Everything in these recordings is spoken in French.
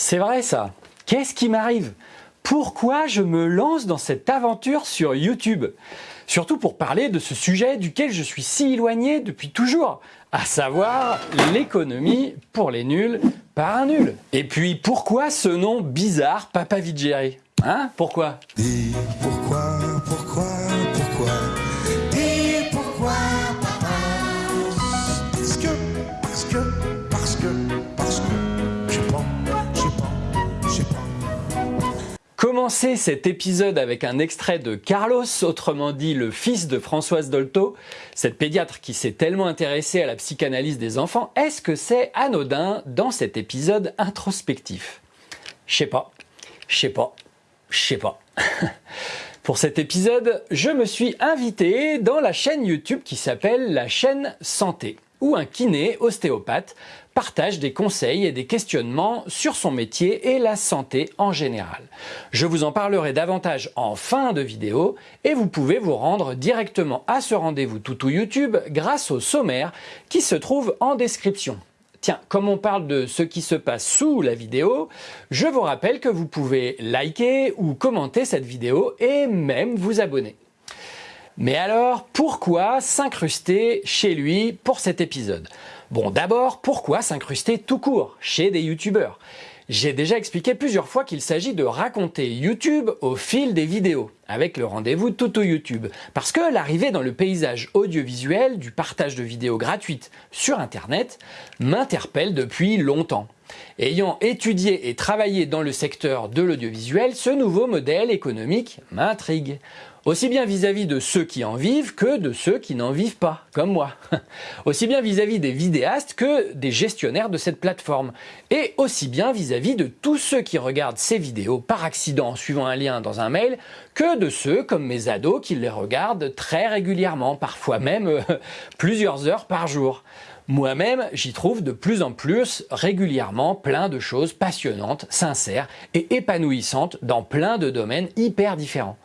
C'est vrai ça. Qu'est-ce qui m'arrive? Pourquoi je me lance dans cette aventure sur YouTube? Surtout pour parler de ce sujet duquel je suis si éloigné depuis toujours, à savoir l'économie pour les nuls par un nul. Et puis pourquoi ce nom bizarre Papa Vigeri Hein? Pourquoi, Commencer cet épisode avec un extrait de Carlos, autrement dit le fils de Françoise Dolto, cette pédiatre qui s'est tellement intéressée à la psychanalyse des enfants, est-ce que c'est anodin dans cet épisode introspectif? Je sais pas, je sais pas, je sais pas. Pour cet épisode, je me suis invité dans la chaîne YouTube qui s'appelle la chaîne Santé où un kiné ostéopathe partage des conseils et des questionnements sur son métier et la santé en général. Je vous en parlerai davantage en fin de vidéo et vous pouvez vous rendre directement à ce rendez-vous toutou YouTube grâce au sommaire qui se trouve en description. Tiens, comme on parle de ce qui se passe sous la vidéo, je vous rappelle que vous pouvez liker ou commenter cette vidéo et même vous abonner. Mais alors, pourquoi s'incruster chez lui pour cet épisode? Bon, d'abord, pourquoi s'incruster tout court chez des youtubeurs? J'ai déjà expliqué plusieurs fois qu'il s'agit de raconter YouTube au fil des vidéos, avec le rendez-vous Toto YouTube. Parce que l'arrivée dans le paysage audiovisuel du partage de vidéos gratuites sur Internet m'interpelle depuis longtemps. Ayant étudié et travaillé dans le secteur de l'audiovisuel, ce nouveau modèle économique m'intrigue aussi bien vis-à-vis de ceux qui en vivent que de ceux qui n'en vivent pas, comme moi. aussi bien vis-à-vis des vidéastes que des gestionnaires de cette plateforme. Et aussi bien vis-à-vis de tous ceux qui regardent ces vidéos par accident en suivant un lien dans un mail, que de ceux comme mes ados qui les regardent très régulièrement, parfois même euh, plusieurs heures par jour. Moi-même, j'y trouve de plus en plus régulièrement plein de choses passionnantes, sincères et épanouissantes dans plein de domaines hyper différents.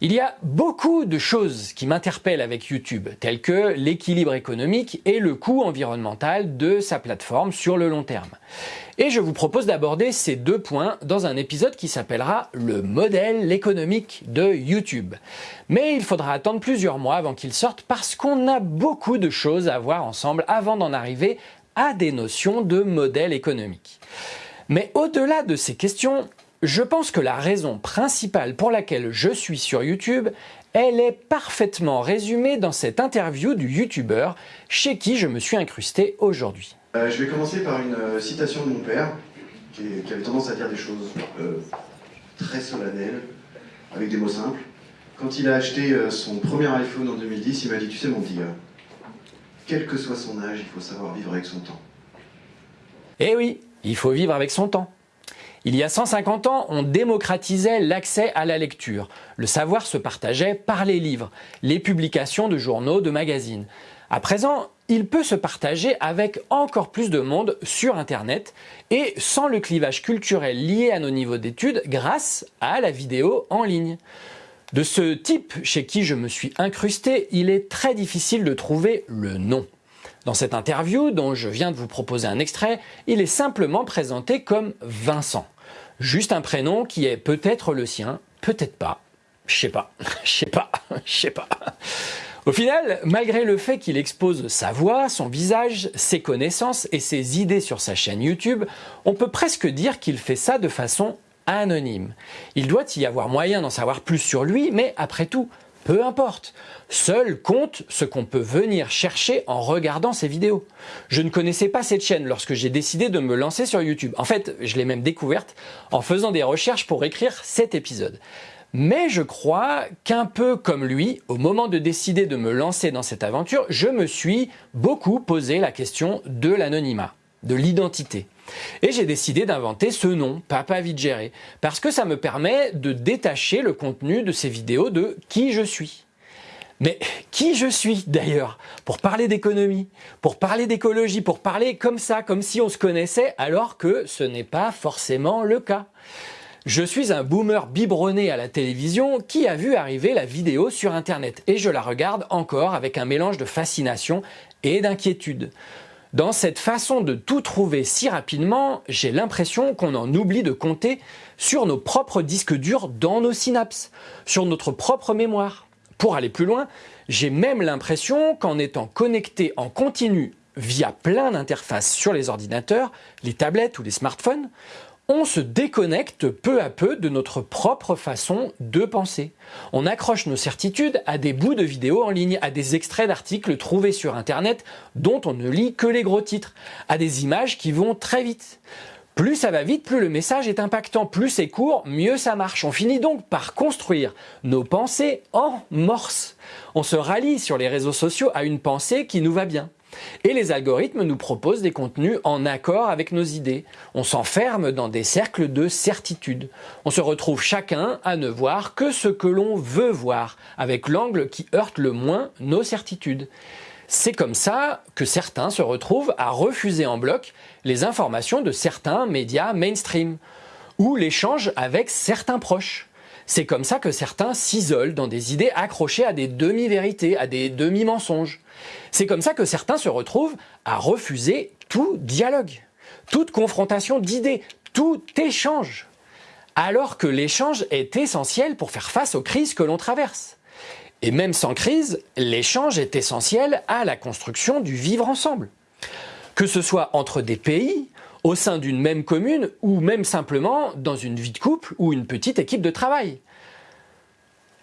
Il y a beaucoup de choses qui m'interpellent avec YouTube, telles que l'équilibre économique et le coût environnemental de sa plateforme sur le long terme. Et je vous propose d'aborder ces deux points dans un épisode qui s'appellera le modèle économique de YouTube. Mais il faudra attendre plusieurs mois avant qu'il sorte parce qu'on a beaucoup de choses à voir ensemble avant d'en arriver à des notions de modèle économique. Mais au-delà de ces questions, je pense que la raison principale pour laquelle je suis sur YouTube, elle est parfaitement résumée dans cette interview du YouTuber chez qui je me suis incrusté aujourd'hui. Euh, je vais commencer par une euh, citation de mon père, qui, avait tendance à dire des choses euh, très solennelles, avec des mots simples. Quand il a acheté son premier iPhone en 2010, il m'a dit, tu sais mon petit gars, quel que soit son âge, il faut savoir vivre avec son temps. Eh oui, il faut vivre avec son temps. Il y a 150 ans, on démocratisait l'accès à la lecture. Le savoir se partageait par les livres, les publications de journaux, de magazines. À présent, il peut se partager avec encore plus de monde sur Internet et sans le clivage culturel lié à nos niveaux d'études grâce à la vidéo en ligne. De ce type chez qui je me suis incrusté, il est très difficile de trouver le nom. Dans cette interview, dont je viens de vous proposer un extrait, il est simplement présenté comme Vincent. Juste un prénom qui est peut-être le sien, peut-être pas. Je sais pas, je sais pas, je sais pas. Au final, malgré le fait qu'il expose sa voix, son visage, ses connaissances et ses idées sur sa chaîne YouTube, on peut presque dire qu'il fait ça de façon anonyme. Il doit y avoir moyen d'en savoir plus sur lui, mais après tout, peu importe. Seul compte ce qu'on peut venir chercher en regardant ces vidéos. Je ne connaissais pas cette chaîne lorsque j'ai décidé de me lancer sur YouTube. En fait, je l'ai même découverte en faisant des recherches pour écrire cet épisode. Mais je crois qu'un peu comme lui, au moment de décider de me lancer dans cette aventure, je me suis beaucoup posé la question de l'anonymat, de l'identité. Et j'ai décidé d'inventer ce nom, Papa Vigere, parce que ça me permet de détacher le contenu de ces vidéos de qui je suis. Mais qui je suis d'ailleurs? Pour parler d'économie, pour parler d'écologie, pour parler comme ça, comme si on se connaissait, alors que ce n'est pas forcément le cas. Je suis un boomer biberonné à la télévision qui a vu arriver la vidéo sur internet et je la regarde encore avec un mélange de fascination et d'inquiétude. Dans cette façon de tout trouver si rapidement, j'ai l'impression qu'on en oublie de compter sur nos propres disques durs dans nos synapses, sur notre propre mémoire. Pour aller plus loin, j'ai même l'impression qu'en étant connecté en continu via plein d'interfaces sur les ordinateurs, les tablettes ou les smartphones, on se déconnecte peu à peu de notre propre façon de penser. On accroche nos certitudes à des bouts de vidéos en ligne, à des extraits d'articles trouvés sur Internet dont on ne lit que les gros titres, à des images qui vont très vite. Plus ça va vite, plus le message est impactant, plus c'est court, mieux ça marche. On finit donc par construire nos pensées en morse. On se rallie sur les réseaux sociaux à une pensée qui nous va bien. Et les algorithmes nous proposent des contenus en accord avec nos idées. On s'enferme dans des cercles de certitude. On se retrouve chacun à ne voir que ce que l'on veut voir, avec l'angle qui heurte le moins nos certitudes. C'est comme ça que certains se retrouvent à refuser en bloc les informations de certains médias mainstream ou l'échange avec certains proches. C'est comme ça que certains s'isolent dans des idées accrochées à des demi-vérités, à des demi-mensonges. C'est comme ça que certains se retrouvent à refuser tout dialogue, toute confrontation d'idées, tout échange, alors que l'échange est essentiel pour faire face aux crises que l'on traverse. Et même sans crise, l'échange est essentiel à la construction du vivre ensemble. Que ce soit entre des pays, au sein d'une même commune ou même simplement dans une vie de couple ou une petite équipe de travail.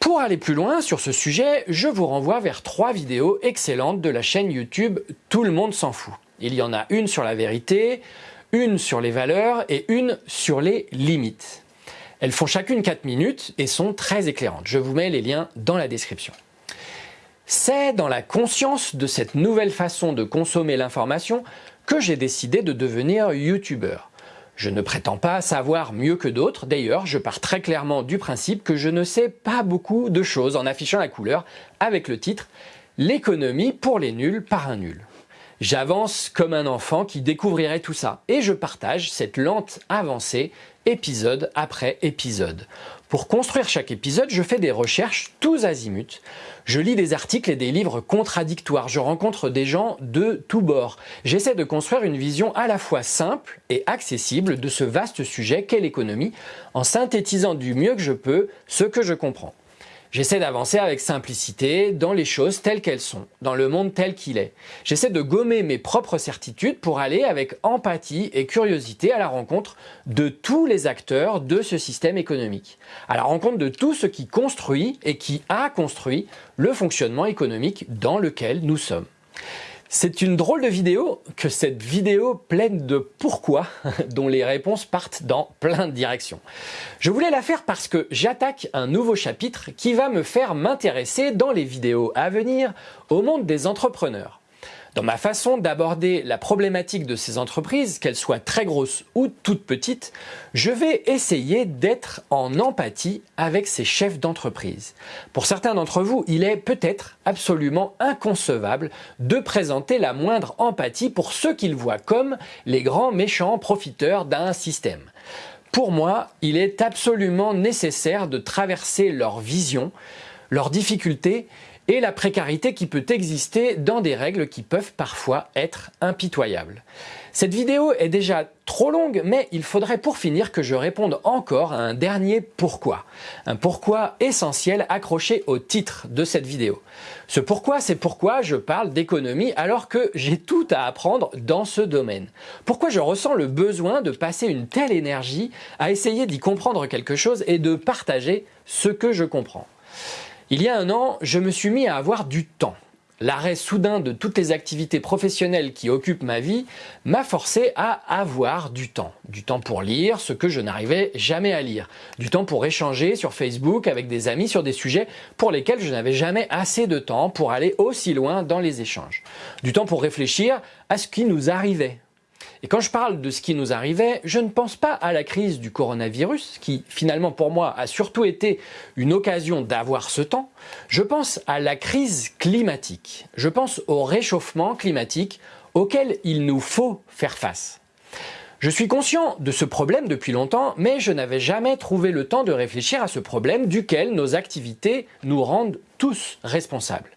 Pour aller plus loin sur ce sujet, je vous renvoie vers trois vidéos excellentes de la chaîne YouTube Tout le monde s'en fout. Il y en a une sur la vérité, une sur les valeurs et une sur les limites. Elles font chacune 4 minutes et sont très éclairantes. Je vous mets les liens dans la description. C'est dans la conscience de cette nouvelle façon de consommer l'information que j'ai décidé de devenir youtubeur. Je ne prétends pas savoir mieux que d'autres, d'ailleurs je pars très clairement du principe que je ne sais pas beaucoup de choses en affichant la couleur avec le titre « L'économie pour les nuls par un nul ». J'avance comme un enfant qui découvrirait tout ça et je partage cette lente avancée épisode après épisode. Pour construire chaque épisode, je fais des recherches tous azimuts. Je lis des articles et des livres contradictoires. Je rencontre des gens de tous bords. J'essaie de construire une vision à la fois simple et accessible de ce vaste sujet qu'est l'économie en synthétisant du mieux que je peux ce que je comprends. J'essaie d'avancer avec simplicité dans les choses telles qu'elles sont, dans le monde tel qu'il est. J'essaie de gommer mes propres certitudes pour aller avec empathie et curiosité à la rencontre de tous les acteurs de ce système économique, à la rencontre de tout ce qui construit et qui a construit le fonctionnement économique dans lequel nous sommes. C'est une drôle de vidéo que cette vidéo pleine de pourquoi dont les réponses partent dans plein de directions. Je voulais la faire parce que j'attaque un nouveau chapitre qui va me faire m'intéresser dans les vidéos à venir au monde des entrepreneurs. Dans ma façon d'aborder la problématique de ces entreprises, qu'elles soient très grosses ou toutes petites, je vais essayer d'être en empathie avec ces chefs d'entreprise. Pour certains d'entre vous, il est peut-être absolument inconcevable de présenter la moindre empathie pour ceux qu'ils voient comme les grands méchants profiteurs d'un système. Pour moi, il est absolument nécessaire de traverser leur vision, leurs difficultés et la précarité qui peut exister dans des règles qui peuvent parfois être impitoyables. Cette vidéo est déjà trop longue, mais il faudrait pour finir que je réponde encore à un dernier pourquoi. Un pourquoi essentiel accroché au titre de cette vidéo. Ce pourquoi, c'est pourquoi je parle d'économie alors que j'ai tout à apprendre dans ce domaine. Pourquoi je ressens le besoin de passer une telle énergie à essayer d'y comprendre quelque chose et de partager ce que je comprends? Il y a un an, je me suis mis à avoir du temps. L'arrêt soudain de toutes les activités professionnelles qui occupent ma vie m'a forcé à avoir du temps. Du temps pour lire ce que je n'arrivais jamais à lire. Du temps pour échanger sur Facebook avec des amis sur des sujets pour lesquels je n'avais jamais assez de temps pour aller aussi loin dans les échanges. Du temps pour réfléchir à ce qui nous arrivait et quand je parle de ce qui nous arrivait, je ne pense pas à la crise du coronavirus, qui finalement pour moi a surtout été une occasion d'avoir ce temps. Je pense à la crise climatique. Je pense au réchauffement climatique auquel il nous faut faire face. Je suis conscient de ce problème depuis longtemps, mais je n'avais jamais trouvé le temps de réfléchir à ce problème duquel nos activités nous rendent tous responsables.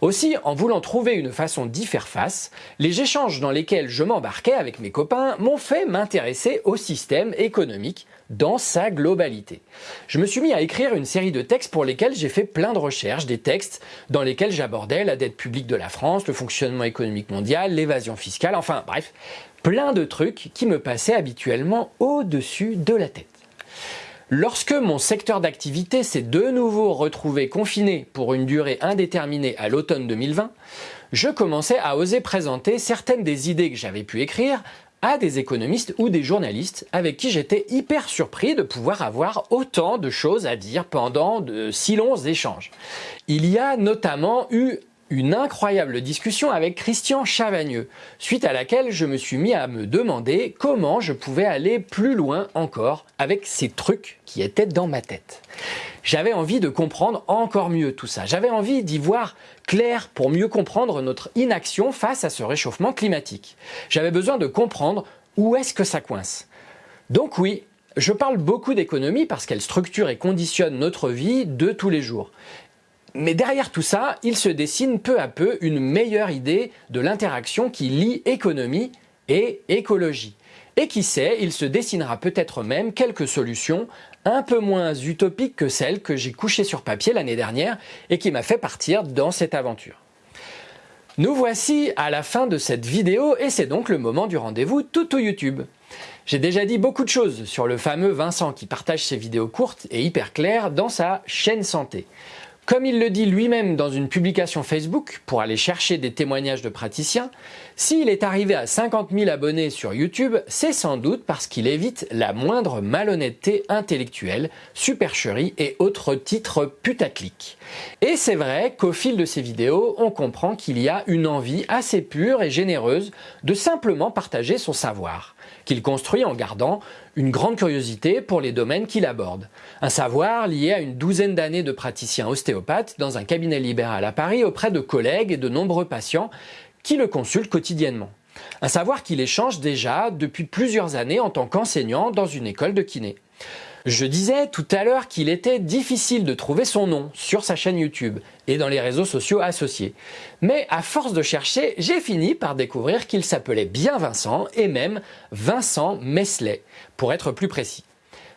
Aussi, en voulant trouver une façon d'y faire face, les échanges dans lesquels je m'embarquais avec mes copains m'ont fait m'intéresser au système économique dans sa globalité. Je me suis mis à écrire une série de textes pour lesquels j'ai fait plein de recherches, des textes dans lesquels j'abordais la dette publique de la France, le fonctionnement économique mondial, l'évasion fiscale, enfin bref, plein de trucs qui me passaient habituellement au-dessus de la tête. Lorsque mon secteur d'activité s'est de nouveau retrouvé confiné pour une durée indéterminée à l'automne 2020, je commençais à oser présenter certaines des idées que j'avais pu écrire à des économistes ou des journalistes avec qui j'étais hyper surpris de pouvoir avoir autant de choses à dire pendant de si longs échanges. Il y a notamment eu une incroyable discussion avec Christian Chavagneux, suite à laquelle je me suis mis à me demander comment je pouvais aller plus loin encore avec ces trucs qui étaient dans ma tête. J'avais envie de comprendre encore mieux tout ça. J'avais envie d'y voir clair pour mieux comprendre notre inaction face à ce réchauffement climatique. J'avais besoin de comprendre où est-ce que ça coince. Donc oui, je parle beaucoup d'économie parce qu'elle structure et conditionne notre vie de tous les jours. Mais derrière tout ça, il se dessine peu à peu une meilleure idée de l'interaction qui lie économie et écologie. Et qui sait, il se dessinera peut-être même quelques solutions un peu moins utopiques que celles que j'ai couchées sur papier l'année dernière et qui m'a fait partir dans cette aventure. Nous voici à la fin de cette vidéo et c'est donc le moment du rendez-vous tout YouTube. J'ai déjà dit beaucoup de choses sur le fameux Vincent qui partage ses vidéos courtes et hyper claires dans sa chaîne santé. Comme il le dit lui-même dans une publication Facebook pour aller chercher des témoignages de praticiens, s'il est arrivé à 50 000 abonnés sur YouTube, c'est sans doute parce qu'il évite la moindre malhonnêteté intellectuelle, supercherie et autres titres putaclic. Et c'est vrai qu'au fil de ses vidéos, on comprend qu'il y a une envie assez pure et généreuse de simplement partager son savoir qu'il construit en gardant une grande curiosité pour les domaines qu'il aborde. Un savoir lié à une douzaine d'années de praticien ostéopathe dans un cabinet libéral à Paris auprès de collègues et de nombreux patients qui le consultent quotidiennement. Un savoir qu'il échange déjà depuis plusieurs années en tant qu'enseignant dans une école de kiné. Je disais tout à l'heure qu'il était difficile de trouver son nom sur sa chaîne YouTube et dans les réseaux sociaux associés. Mais à force de chercher, j'ai fini par découvrir qu'il s'appelait bien Vincent et même Vincent Mesley, pour être plus précis.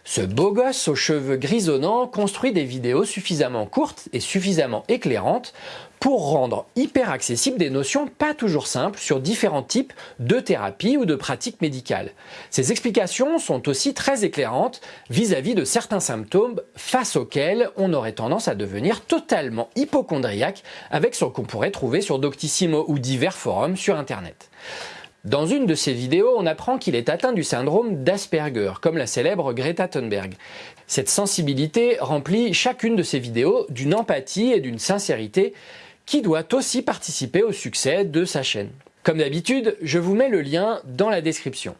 Ce beau gosse aux cheveux grisonnants construit des vidéos suffisamment courtes et suffisamment éclairantes pour rendre hyper accessibles des notions pas toujours simples sur différents types de thérapies ou de pratiques médicales. Ces explications sont aussi très éclairantes vis-à-vis de certains symptômes face auxquels on aurait tendance à devenir totalement hypochondriaque avec ce qu'on pourrait trouver sur Doctissimo ou divers forums sur Internet. Dans une de ses vidéos, on apprend qu'il est atteint du syndrome d'Asperger, comme la célèbre Greta Thunberg. Cette sensibilité remplit chacune de ses vidéos d'une empathie et d'une sincérité qui doit aussi participer au succès de sa chaîne. Comme d'habitude, je vous mets le lien dans la description.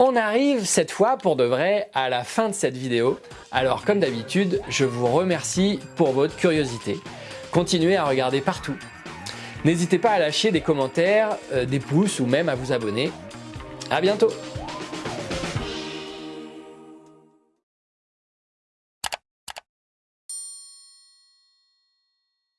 On arrive cette fois pour de vrai à la fin de cette vidéo. Alors comme d'habitude, je vous remercie pour votre curiosité. Continuez à regarder partout N'hésitez pas à lâcher des commentaires, euh, des pouces ou même à vous abonner. A bientôt